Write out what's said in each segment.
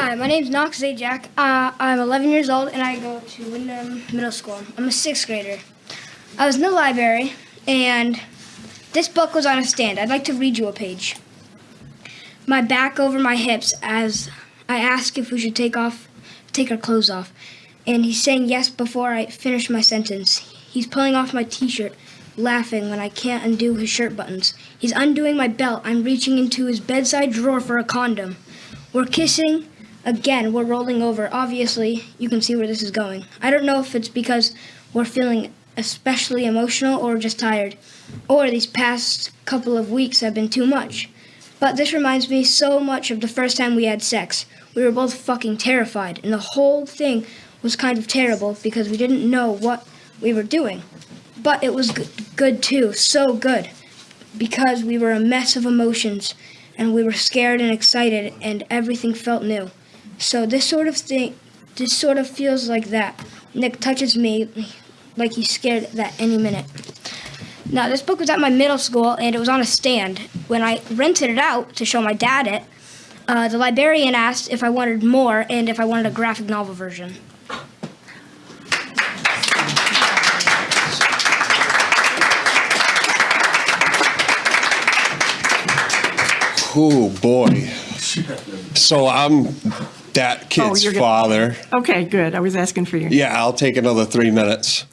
Hi, my name is Knox Zajac. Uh, I'm 11 years old and I go to Wyndham Middle School. I'm a sixth grader. I was in the library and this book was on a stand. I'd like to read you a page. My back over my hips as I ask if we should take off, take our clothes off, and he's saying yes before I finish my sentence. He's pulling off my T-shirt, laughing when I can't undo his shirt buttons. He's undoing my belt. I'm reaching into his bedside drawer for a condom. We're kissing. Again, we're rolling over. Obviously, you can see where this is going. I don't know if it's because we're feeling especially emotional or just tired, or these past couple of weeks have been too much. But this reminds me so much of the first time we had sex. We were both fucking terrified, and the whole thing was kind of terrible because we didn't know what we were doing. But it was good, too, so good, because we were a mess of emotions, and we were scared and excited, and everything felt new. So this sort of thing, this sort of feels like that. Nick touches me like he's scared that any minute. Now, this book was at my middle school and it was on a stand. When I rented it out to show my dad it, uh, the librarian asked if I wanted more and if I wanted a graphic novel version. Oh boy. So I'm that oh, kid's you're gonna- father. Okay, good. I was asking for you. Yeah, I'll take another three minutes.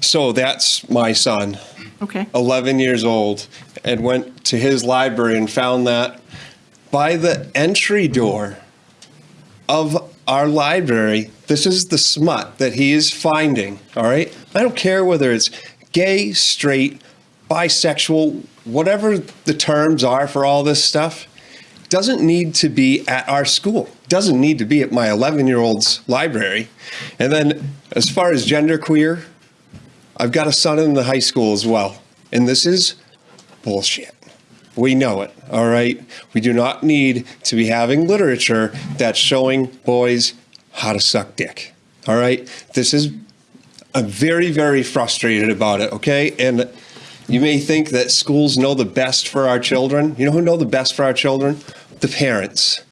So that's my son, Okay. 11 years old, and went to his library and found that by the entry door of our library, this is the smut that he is finding. All right. I don't care whether it's gay, straight, bisexual, whatever the terms are for all this stuff. Doesn't need to be at our school. Doesn't need to be at my 11 year old's library. And then, as far as genderqueer, I've got a son in the high school as well. And this is bullshit. We know it, all right? We do not need to be having literature that's showing boys how to suck dick, all right? This is, I'm very, very frustrated about it, okay? And you may think that schools know the best for our children. You know who know the best for our children? The parents.